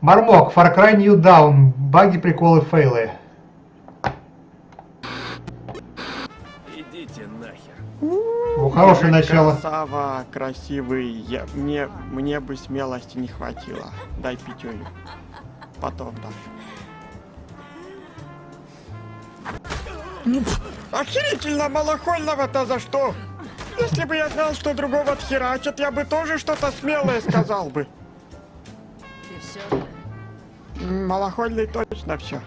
Мармок, Far Cry New Dawn, баги, приколы, фейлы. Идите нахер. Ну, хорошее начало. Красава, красивый. Я, мне, мне бы смелости не хватило. Дай пятюню. Потом дам. Ну, Охерительно малохольного-то за что? Если бы я знал, что другого отхерачат, я бы тоже что-то смелое сказал бы. Все. Малохольный точно все.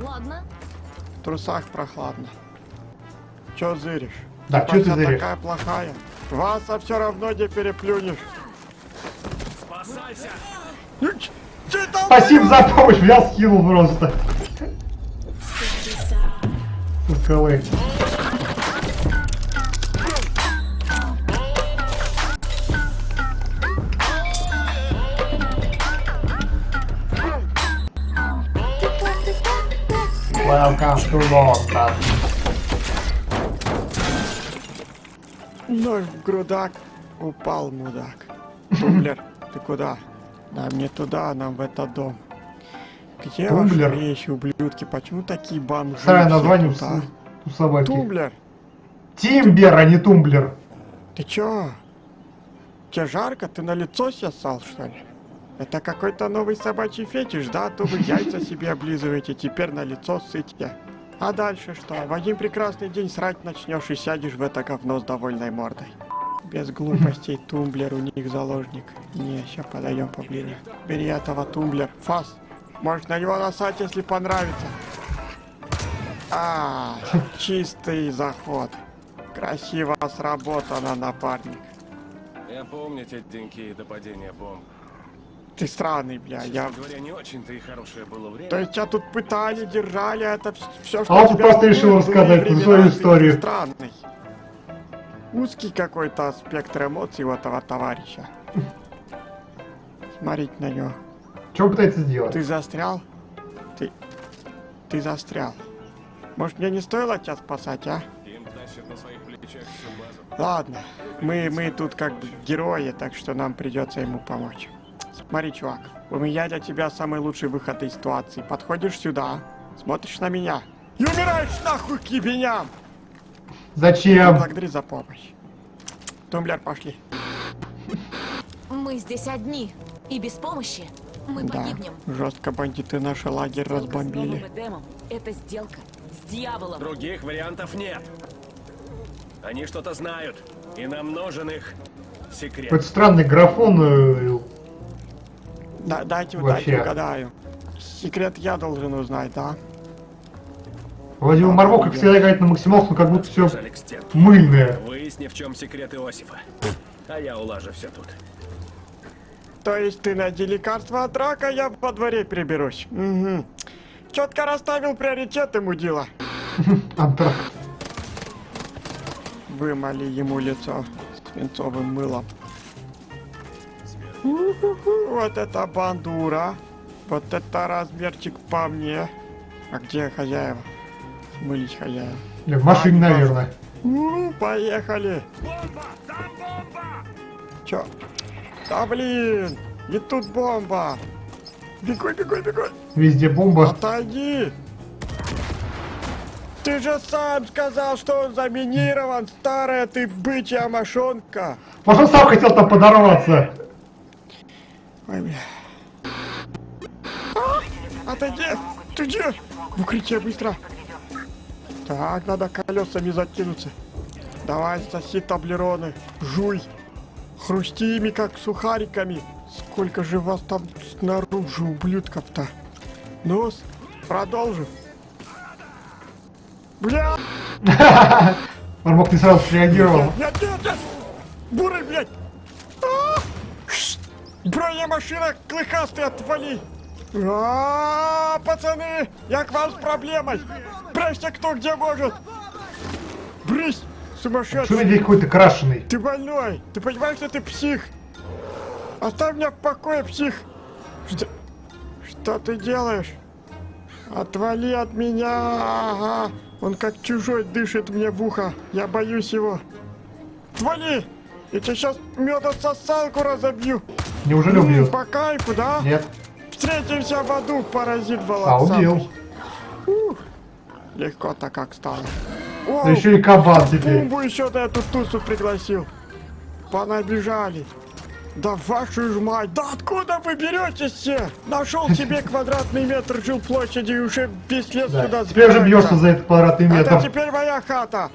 Ладно. В трусах прохладно. Чё зыришь? Да, чё ты зыришь? такая плохая. Вас а все равно не переплюнешь. Спасайся! Ну, ч- чё там Спасибо за помощь, взял, скинул просто. КВ. Welcome to London. Нож в грудак. Упал, мудак. Тумблер, ты куда? Нам не туда, нам в этот дом. Где Тумблер? ваши вещи, ублюдки? Почему такие бомжи? Все название у, а? с- у собаки. Тумблер, Тимбер, а не тумблер. ты чё? Тебе жарко? Ты на лицо себе ссал, что ли? Это какой-то новый собачий фетиш, да? А То вы яйца себе облизываете, теперь на лицо сытьте. А дальше что? В один прекрасный день срать начнешь и сядешь в это говно с довольной мордой. Без глупостей, тумблер у них заложник. Не, сейчас подойдем поближе. Бери этого тумблер. Фас. Можешь на него насать, если понравится. А, чистый заход. Красиво сработано, напарник. Я помню те деньки до падения бомб. Ты странный, бля, я... Говоря, не очень-то и хорошее было время. То есть тебя тут пытали, держали, это все, что А он просто решил рассказать свою ты историю. Странный. Узкий какой-то спектр эмоций у этого товарища. Смотрите на него. Что он пытается сделать? Ты застрял? Ты... Ты застрял. Может, мне не стоило тебя спасать, а? Ладно, мы, мы тут как герои, так что нам придется ему помочь. Смотри, чувак, у меня для тебя самый лучший выход из ситуации. Подходишь сюда, смотришь на меня и умираешь нахуй к ебеням! Зачем? Благодари за помощь. Тумблер, пошли. Мы здесь одни. И без помощи мы Да, погибнем. жестко бандиты наш лагерь Сделка с разбомбили. Эдемом — это сделка с дьяволом. Других вариантов нет. Они что-то знают. И нам нужен их секрет. Какой-то странный графон. Да, дайте, Вообще. дайте угадаю. Секрет я должен узнать, да? Владимир Мармок, как всегда, играет на максималку, но как будто все мыльное. Выясни, в чем секрет Иосифа. А я улажу все тут. То есть ты найди лекарство от рака, я во дворе приберусь. Угу. Четко расставил приоритеты, мудила. Антракт. Вымоли ему лицо свинцовым мылом. Вот это бандура. Вот это размерчик по мне. А где хозяева? Смылись хозяева. Или в машине, А, наверное. У, поехали. Чё? Да блин, и тут бомба. Бегой, бегой, бегой. Везде бомба. Отойди! Ты же сам сказал, что он заминирован, старая ты бычья мошонка! Может, сам хотел там подорваться. Ой, бля. А, отойди! Ты где? В укрытие быстро! Так, надо колесами закинуться. Давай, соси таблероны, жуй. Хрусти ими, как сухариками. Сколько же вас там снаружи, ублюдков-то? ну продолжим. Бля! Мармок не сразу среагировал. Нет, нет, нет! Бурый, блядь! А! Бронемашина клыкастый, отвали! А, пацаны, я к вам с проблемой! Брысь кто где может! Брысь, Что сумасшедший! здесь какой-то крашеный? Ты больной! Ты понимаешь, что ты псих? Оставь меня в покое, псих! Что, что ты делаешь? Отвали от меня! Ага. Он как чужой дышит мне в ухо. Я боюсь его. Отвали! Я тебе сейчас медососалку разобью. Неужели М, убьет? По кайфу, да? Нет. Встретимся в аду, паразит А, волосатый. убил. Легко-то как стало. Да еще и кабан теперь. Бумбу еще на эту тусу пригласил. Понабежали. Да вашу ж мать, да откуда вы беретесь все? Нашел себе квадратный метр жилплощади и уже весь лес Да. сюда Теперь сбирается. бьешься за этот квадратный Это метр. теперь моя хата.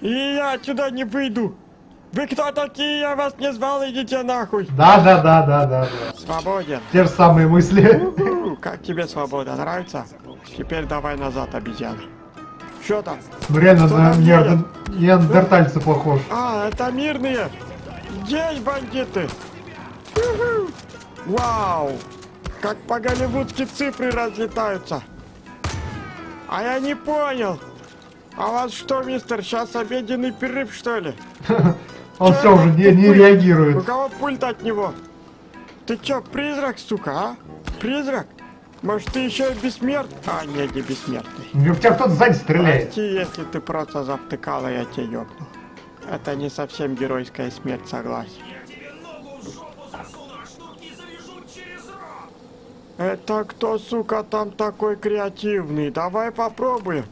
И я отсюда не выйду. Вы кто такие? Я вас не звал, идите нахуй. Да, да, да, да, да, да. Свободен. Те же самые мысли. У, Как тебе свобода, нравится? Теперь давай назад, обезьяна. Что там? Ну реально Кто на неандер- неандертальца похож. А, это мирные. Здесь бандиты. Вау. Как по-голливудски цифры разлетаются. А я не понял. А вас что, мистер, сейчас обеденный перерыв, что ли? Он Чё все уже не, не пульт? У реагирует. кого пульт от него? Ты чё, призрак, сука, а? Призрак? Может, ты еще и бессмертный? А, нет, не бессмертный. В тебя кто-то сзади стреляет. Прости, если ты просто завтыкала, я тебя ёбну. Это не совсем геройская смерть, согласен. Это кто, сука, там такой креативный? Давай попробуем.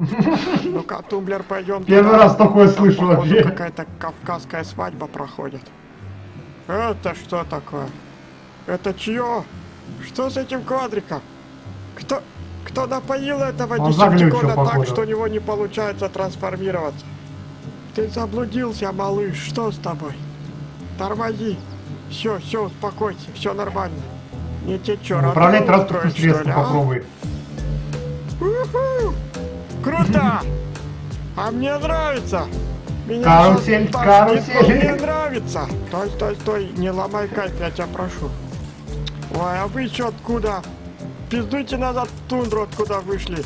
Ну-ка, тумблер, пойдем. Первый раз такое слышу вообще. какая-то кавказская свадьба проходит. Это что такое? Это чье? Что с этим квадриком? Кто, кто напоил этого десептикона так, что у него не получается трансформироваться? Ты заблудился, малыш, что с тобой? Тормози. Все, все, успокойся, все нормально. Не те чё, Управлять радио транспортным средством а? попробуй. Круто! А мне нравится! Меня Карусель, карусель. но Мне нравится! Стой, стой, стой, не ломай кайф, я тебя прошу. Ой, а вы чё откуда? Пиздуйте назад в тундру, откуда вышли.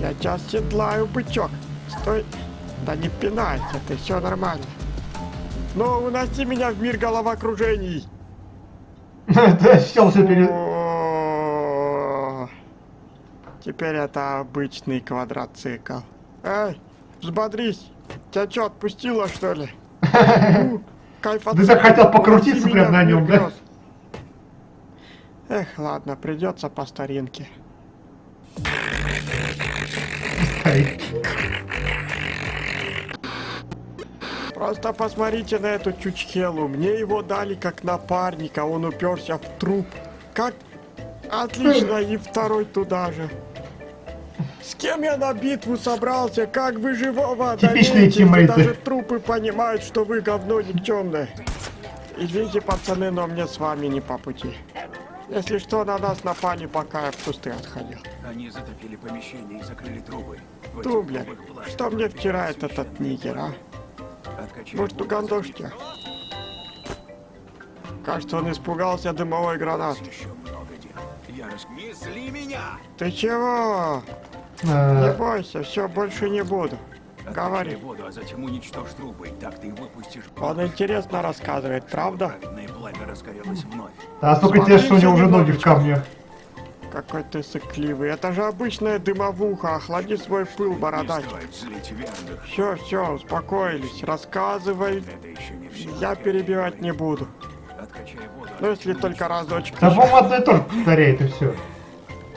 Я тебя седлаю, бычок. Стой. Да не пинайся ты, все нормально. Ну, уноси меня в мир головокружений. Да, сел все перед... Теперь это обычный квадроцикл. Эй, взбодрись. Тебя что, отпустило, что ли? Ты так хотел покрутиться прям на нем, да? Эх, ладно, придется по старинке. Просто посмотрите на эту чучхелу. Мне его дали как напарника, он уперся в труп. Как? Отлично, и второй туда же. Кем я на битву собрался? Как вы живого Типичные одолеете? тиммейты. Даже трупы понимают, что вы говно никчемное. Извините, пацаны, но мне с вами не по пути. Если что, на нас напали, пока я в кусты отходил. Они затопили помещение и закрыли трубы. Трубах влажно. что мне втирает этот нигер, а? Может, воду, угандошьте? Кажется, он испугался дымовой гранаты. Ты чего? Не Э, бойся, все, больше не буду. Говори. воду, а затем уничтожь трубы. Так ты выпустишь... Он интересно рассказывает, правда? Праведное пламя разгорелось вновь. А столько тебе, что у него уже ноги в камнях. Какой ты сыкливый. Это же обычная дымовуха. Охлади свой пыл, Не бородач. Все, все, успокоились. Рассказывай. Не. Я перебивать не буду. Ну, если только разочек. Да, по-моему, одно и то же повторяет, и все.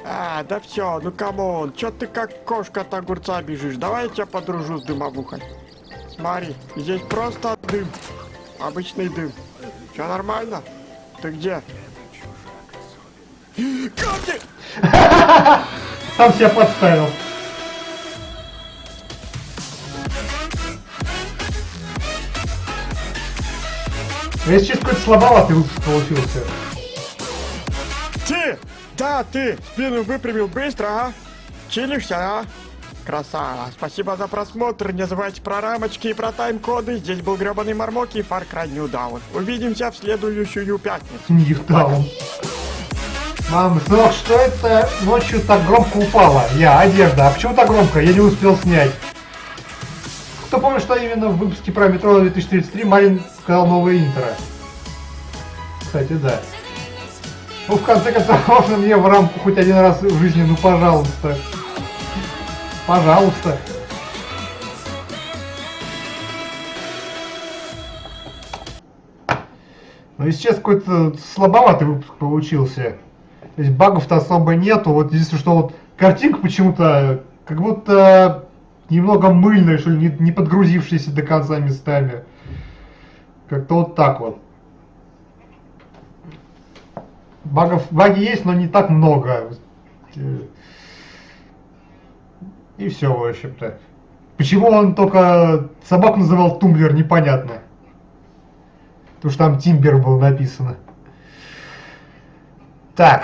А, да все, ну come on, чё ты как кошка от огурца бежишь? Давай я тебя подружу с дымовухой. Смотри, здесь просто дым. Обычный дым. Все нормально? Ты где? Камни! Сам себя подставил. Ну, Если честно, какой-то слабоватый получился. Ты! Да, ты! Спину выпрямил быстро, а? Чилишься, а? Красава. Спасибо за просмотр. Не забывайте про рамочки и про тайм-коды. Здесь был гребаный Мармок и Far Cry New Dawn. Увидимся в следующую пятницу. Ньютаун. Мам, сынок, что это ночью так громко упало? Я, одежда. А почему так громко? Я не успел снять. Кто помнит, что именно в выпуске про метро 2033 Марин сказал новое интро? Кстати, да. Ну, в конце концов, можно мне в рамку хоть один раз в жизни, ну, пожалуйста. Пожалуйста. Ну, если честно, какой-то слабоватый выпуск получился. То есть багов-то особо нету. Вот единственное, что вот картинка почему-то как будто немного мыльная, что ли, не, не подгрузившаяся до конца местами. Как-то вот так вот. Багов, баги есть, но не так много. И все, в общем-то. Почему он только собаку называл Тумблер, непонятно. Потому что там Тимбер был написано. Так.